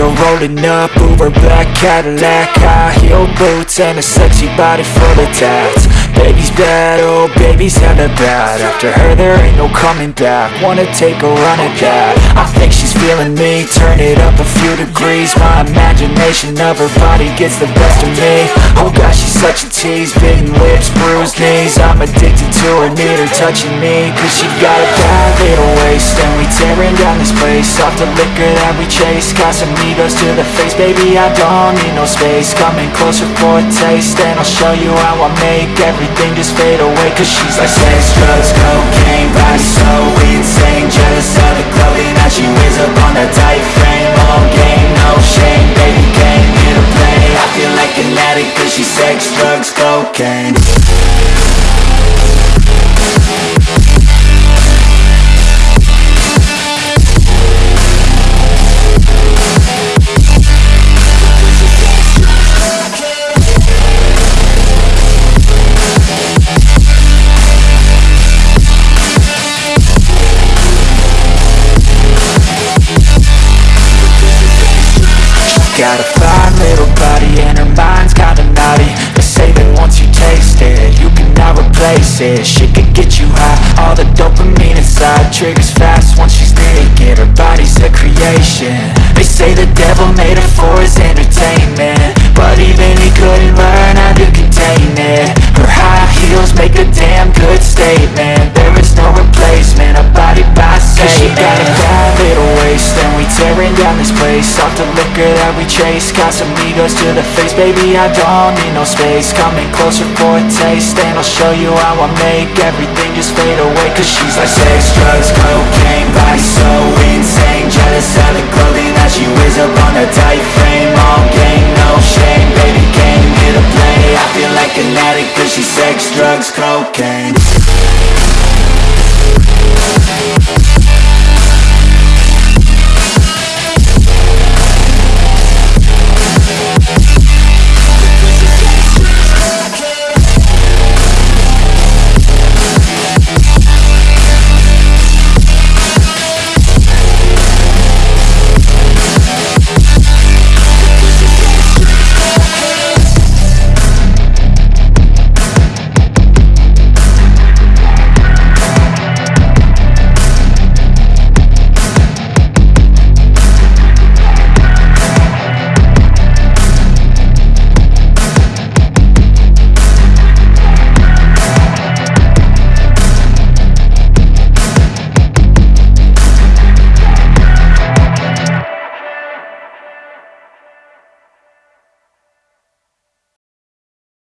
Pulling up, Uber black Cadillac High heel boots and a sexy body full of tats Baby's bad, oh baby's hella bad. After her there ain't no coming back. Wanna take a run at that. I think she's feeling me. Turn it up a few degrees. My imagination of her body gets the best of me. Oh gosh, she's such a tease. Bitten lips, bruised knees. I'm addicted to her, need her touching me. Cause she got a bad little waist. And we tearing down this place. Off the liquor that we chase. Casamigos to the face. Baby, I don't need no space. Coming closer for a taste. And I'll show you how I make everything just fade away Cause she's like sex, drugs, cocaine Body so insane Jealous of the clothing that she wears up on that tight frame. All game, no shame Baby came here to play. I feel like an addict Cause she's sex, drugs, cocaine Got a fine little body and her mind's kinda naughty They say that once you taste it, you cannot replace it. She could get you high, all the dopamine inside Triggers fast once she's naked, her body's a creation. They say the devil made her for his entertainment place. Off the liquor that we chase. Got some egos to the face. Baby, I don't need no space. Coming closer for a taste And I'll show you how I make Everything just fade away. Cause she's like sex, drugs, cocaine Body so insane. Jealous of the clothing that she wears Up on a tight frame. All game, no shame. Baby, came get a play. I feel like an addict Cause she's sex, drugs, cocaine.